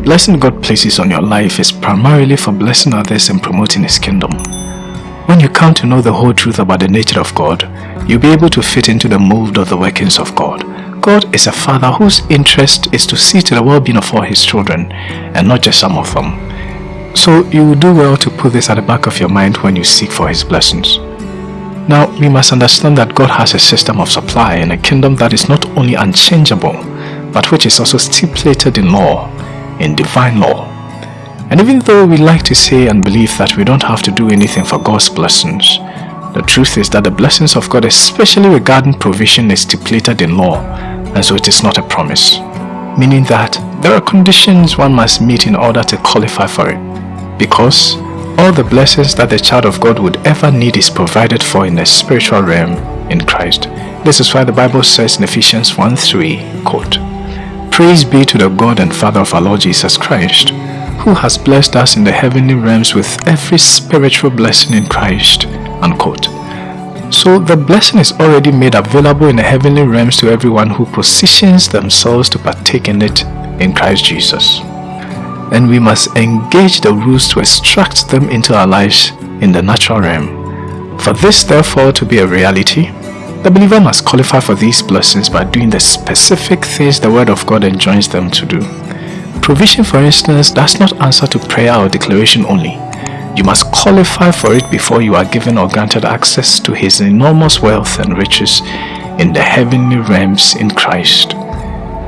blessing God places on your life is primarily for blessing others and promoting His kingdom. When you come to know the whole truth about the nature of God, you'll be able to fit into the mold of the workings of God. God is a father whose interest is to see to the well-being of all his children and not just some of them. So you will do well to put this at the back of your mind when you seek for his blessings. Now, we must understand that God has a system of supply and a kingdom that is not only unchangeable, but which is also stipulated in law, in divine law. And even though we like to say and believe that we don't have to do anything for God's blessings, the truth is that the blessings of God, especially regarding provision, is stipulated in law, and so it is not a promise. Meaning that there are conditions one must meet in order to qualify for it. Because all the blessings that the child of God would ever need is provided for in the spiritual realm in Christ. This is why the Bible says in Ephesians 1 3, quote, Praise be to the God and Father of our Lord Jesus Christ, who has blessed us in the heavenly realms with every spiritual blessing in Christ. Unquote. So the blessing is already made available in the heavenly realms to everyone who positions themselves to partake in it in Christ Jesus. And we must engage the rules to extract them into our lives in the natural realm. For this therefore to be a reality, the believer must qualify for these blessings by doing the specific things the Word of God enjoins them to do. Provision, for instance, does not answer to prayer or declaration only. You must qualify for it before you are given or granted access to His enormous wealth and riches in the heavenly realms in Christ.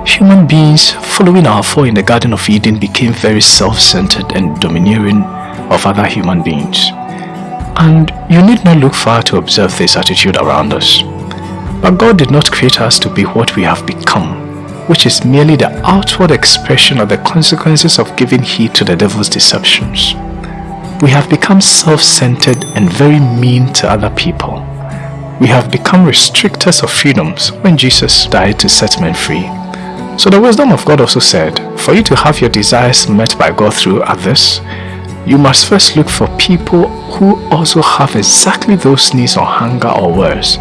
Human beings, following our fall in the Garden of Eden, became very self-centered and domineering of other human beings. And you need not look far to observe this attitude around us. But God did not create us to be what we have become, which is merely the outward expression of the consequences of giving heed to the devil's deceptions. We have become self-centered and very mean to other people. We have become restrictors of freedoms when Jesus died to set men free. So the wisdom of God also said, for you to have your desires met by God through others, you must first look for people who also have exactly those needs or hunger or worse,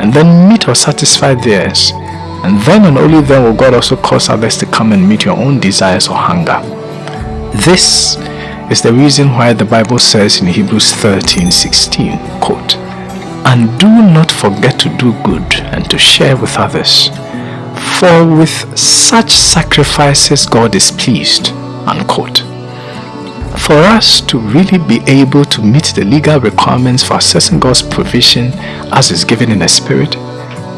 and then meet or satisfy theirs. And then and only then will God also cause others to come and meet your own desires or hunger. This is the reason why the Bible says in Hebrews 13, 16, quote, And do not forget to do good and to share with others, for with such sacrifices God is pleased, unquote. For us to really be able to meet the legal requirements for accessing God's provision as is given in the Spirit,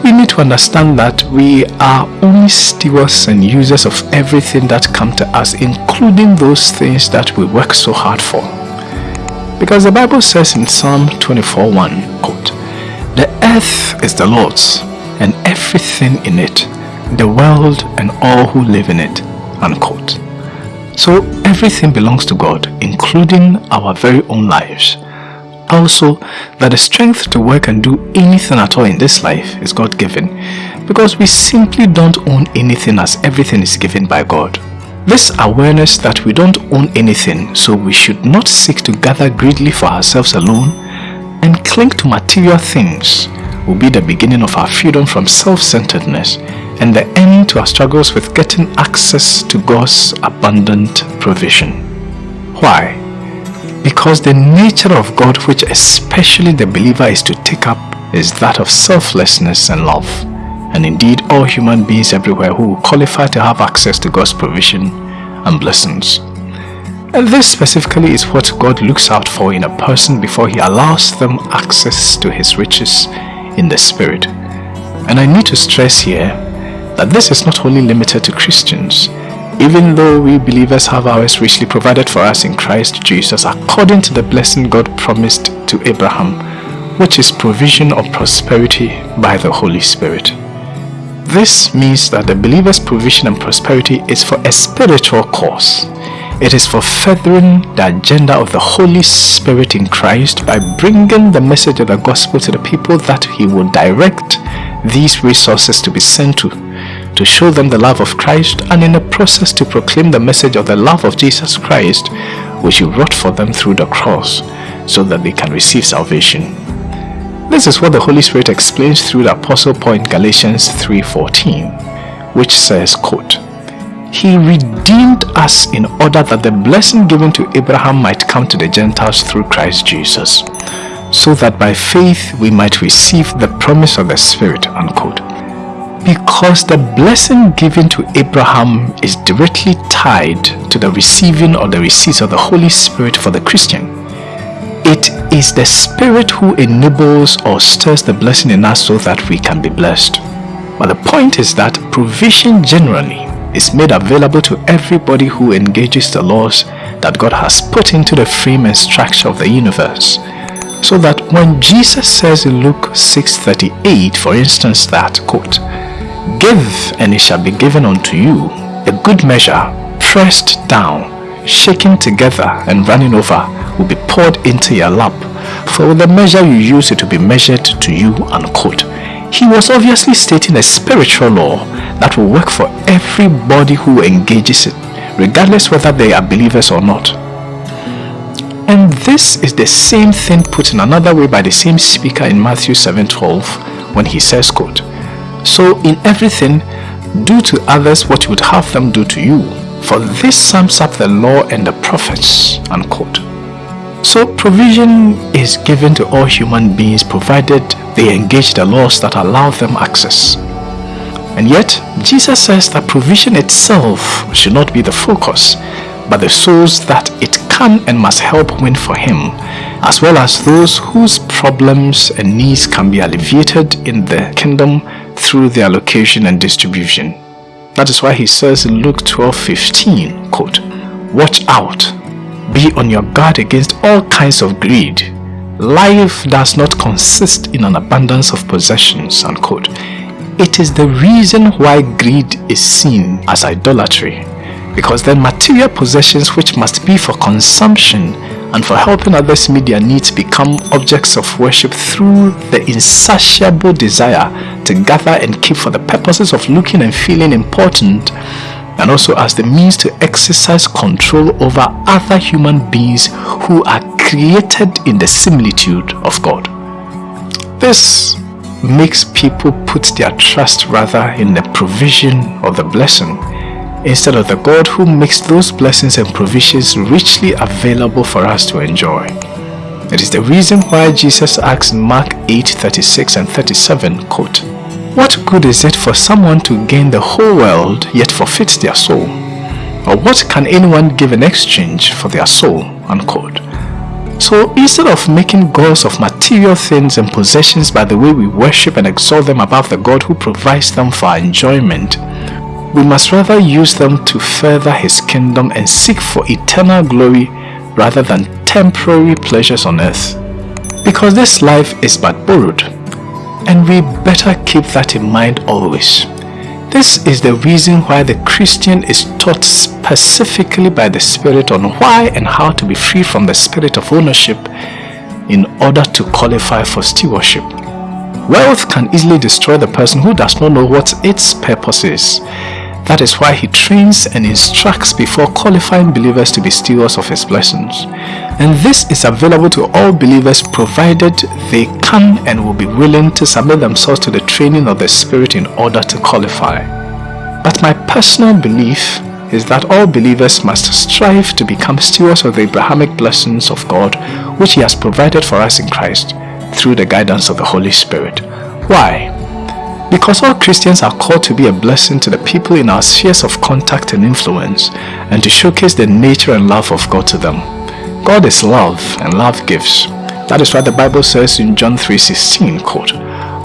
we need to understand that we are only stewards and users of everything that come to us, including those things that we work so hard for. Because the Bible says in Psalm 24:1, quote, The earth is the Lord's, and everything in it, the world and all who live in it, unquote. So everything belongs to God, including our very own lives also that the strength to work and do anything at all in this life is God given because we simply don't own anything as everything is given by God. This awareness that we don't own anything so we should not seek to gather greedily for ourselves alone and cling to material things will be the beginning of our freedom from self-centeredness and the end to our struggles with getting access to God's abundant provision. Why? Because the nature of God which especially the believer is to take up is that of selflessness and love. And indeed all human beings everywhere who qualify to have access to God's provision and blessings. And this specifically is what God looks out for in a person before he allows them access to his riches in the spirit. And I need to stress here that this is not only limited to Christians even though we believers have ours richly provided for us in Christ Jesus according to the blessing God promised to Abraham, which is provision of prosperity by the Holy Spirit. This means that the believer's provision and prosperity is for a spiritual cause. It is for furthering the agenda of the Holy Spirit in Christ by bringing the message of the gospel to the people that he will direct these resources to be sent to to show them the love of Christ and in the process to proclaim the message of the love of Jesus Christ which he wrought for them through the cross so that they can receive salvation. This is what the Holy Spirit explains through the Apostle Paul in Galatians 3.14 which says, quote, he redeemed us in order that the blessing given to Abraham might come to the Gentiles through Christ Jesus, so that by faith we might receive the promise of the Spirit, unquote. Because the blessing given to Abraham is directly tied to the receiving or the receipt of the Holy Spirit for the Christian. It is the Spirit who enables or stirs the blessing in us so that we can be blessed. But the point is that provision generally is made available to everybody who engages the laws that God has put into the frame and structure of the universe. So that when Jesus says in Luke 6.38, for instance, that, quote, Give and it shall be given unto you, a good measure, pressed down, shaken together and running over, will be poured into your lap. For with the measure you use it will be measured to you, unquote. He was obviously stating a spiritual law that will work for everybody who engages it, regardless whether they are believers or not. And this is the same thing put in another way by the same speaker in Matthew 7:12 when he says, quote, So in everything, do to others what you would have them do to you, for this sums up the law and the prophets, unquote. So provision is given to all human beings provided they engage the laws that allow them access. And yet, Jesus says that provision itself should not be the focus, but the souls that it can and must help win for him, as well as those whose problems and needs can be alleviated in the kingdom through their location and distribution. That is why he says in Luke 12, 15, quote, Watch out be on your guard against all kinds of greed. Life does not consist in an abundance of possessions, unquote. It is the reason why greed is seen as idolatry. Because then material possessions which must be for consumption and for helping others meet their needs become objects of worship through the insatiable desire to gather and keep for the purposes of looking and feeling important and also as the means to exercise control over other human beings who are created in the similitude of God. This makes people put their trust rather in the provision of the blessing instead of the God who makes those blessings and provisions richly available for us to enjoy. It is the reason why Jesus asks Mark 8, 36 and 37, quote, what good is it for someone to gain the whole world yet forfeit their soul? Or what can anyone give in exchange for their soul? Unquote. So instead of making gods of material things and possessions by the way we worship and exalt them above the God who provides them for our enjoyment, we must rather use them to further his kingdom and seek for eternal glory rather than temporary pleasures on earth. Because this life is but borrowed and we better keep that in mind always. This is the reason why the Christian is taught specifically by the Spirit on why and how to be free from the spirit of ownership in order to qualify for stewardship. Wealth can easily destroy the person who does not know what its purpose is that is why he trains and instructs before qualifying believers to be stewards of his blessings. And this is available to all believers provided they can and will be willing to submit themselves to the training of the Spirit in order to qualify. But my personal belief is that all believers must strive to become stewards of the Abrahamic blessings of God which he has provided for us in Christ through the guidance of the Holy Spirit. Why? Because all Christians are called to be a blessing to the people in our spheres of contact and influence and to showcase the nature and love of God to them. God is love and love gives. That is why the Bible says in John 3.16, quote,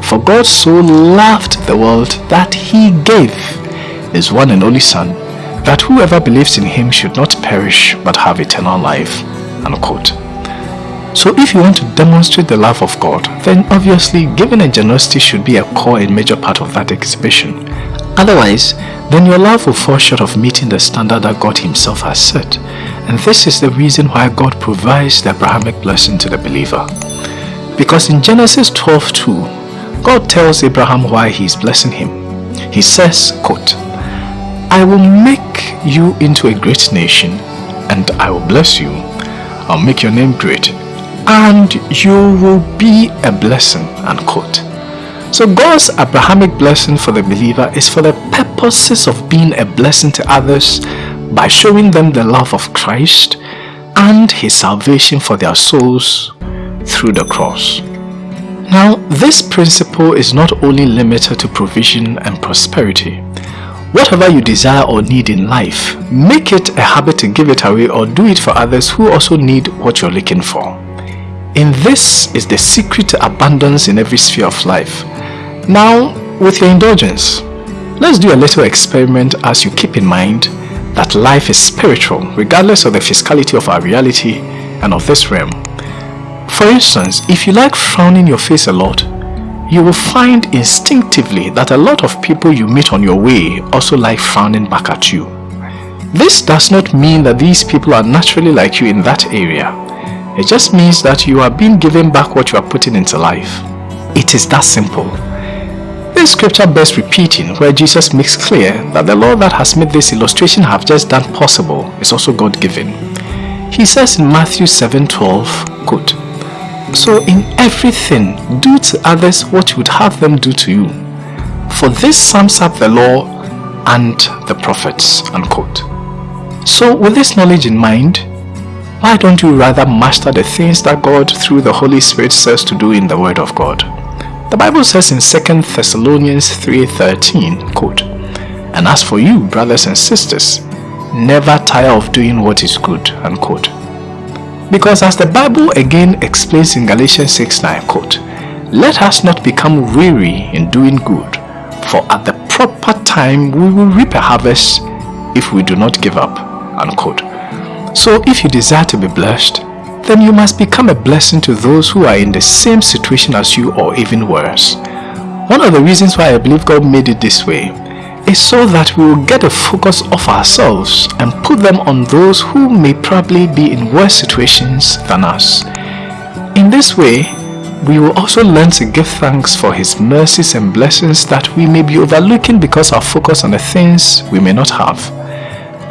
For God so loved the world that he gave his one and only Son, that whoever believes in him should not perish but have eternal life. Unquote. So if you want to demonstrate the love of God, then obviously giving and generosity should be a core and major part of that exhibition. Otherwise, then your love will fall short of meeting the standard that God himself has set. And this is the reason why God provides the Abrahamic blessing to the believer. Because in Genesis 12:2, God tells Abraham why he is blessing him. He says, quote, I will make you into a great nation and I will bless you. I'll make your name great and you will be a blessing, unquote. So God's Abrahamic blessing for the believer is for the purposes of being a blessing to others by showing them the love of Christ and his salvation for their souls through the cross. Now, this principle is not only limited to provision and prosperity. Whatever you desire or need in life, make it a habit to give it away or do it for others who also need what you're looking for. In this is the secret to abundance in every sphere of life. Now, with your indulgence, let's do a little experiment as you keep in mind that life is spiritual regardless of the physicality of our reality and of this realm. For instance, if you like frowning your face a lot, you will find instinctively that a lot of people you meet on your way also like frowning back at you. This does not mean that these people are naturally like you in that area. It just means that you are being given back what you are putting into life. It is that simple. This scripture bears repeating where Jesus makes clear that the law that has made this illustration have just done possible is also God-given. He says in Matthew 7:12, quote, so in everything, do to others what you would have them do to you. For this sums up the law and the prophets. Unquote. So with this knowledge in mind, why don't you rather master the things that God through the Holy Spirit says to do in the Word of God? The Bible says in 2 Thessalonians 3.13, quote, And as for you, brothers and sisters, never tire of doing what is good, unquote. Because as the Bible again explains in Galatians 6 9, quote, Let us not become weary in doing good, for at the proper time we will reap a harvest if we do not give up. Unquote. So if you desire to be blessed, then you must become a blessing to those who are in the same situation as you or even worse. One of the reasons why I believe God made it this way is so that we will get a focus off ourselves and put them on those who may probably be in worse situations than us. In this way, we will also learn to give thanks for His mercies and blessings that we may be overlooking because our focus on the things we may not have.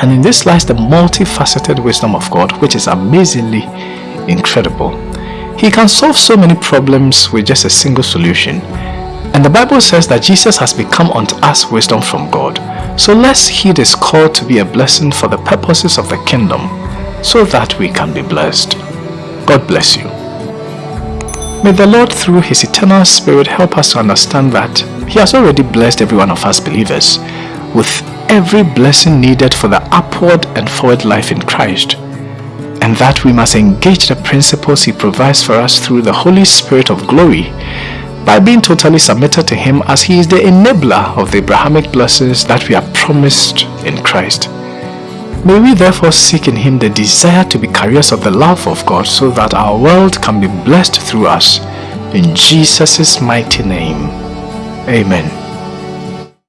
And in this lies the multifaceted wisdom of God, which is amazingly incredible. He can solve so many problems with just a single solution and the Bible says that Jesus has become unto us wisdom from God. So let's heed his call to be a blessing for the purposes of the kingdom so that we can be blessed. God bless you. May the Lord through his eternal spirit help us to understand that he has already blessed every one of us believers with every blessing needed for the upward and forward life in Christ and that we must engage the principles he provides for us through the Holy Spirit of glory by being totally submitted to Him as He is the enabler of the Abrahamic blessings that we are promised in Christ. May we therefore seek in Him the desire to be carriers of the love of God so that our world can be blessed through us. In Jesus' mighty name, Amen.